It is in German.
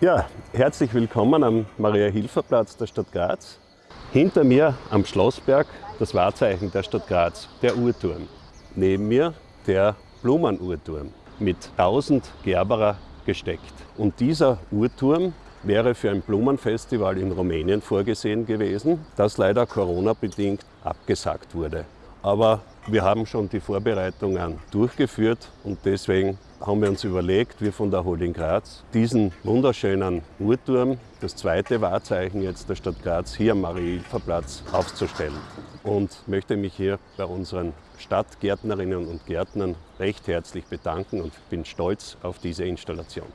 Ja, herzlich willkommen am Maria-Hilfer-Platz der Stadt Graz. Hinter mir am Schlossberg das Wahrzeichen der Stadt Graz, der Uhrturm. Neben mir der Blumenuhrturm mit 1000 Gerberer gesteckt. Und dieser Uhrturm wäre für ein Blumenfestival in Rumänien vorgesehen gewesen, das leider Corona-bedingt abgesagt wurde. Aber wir haben schon die Vorbereitungen durchgeführt und deswegen haben wir uns überlegt, wir von der Holding Graz, diesen wunderschönen Uhrturm, das zweite Wahrzeichen jetzt der Stadt Graz, hier am Marie-Hilfer-Platz aufzustellen. Und möchte mich hier bei unseren Stadtgärtnerinnen und Gärtnern recht herzlich bedanken und bin stolz auf diese Installation.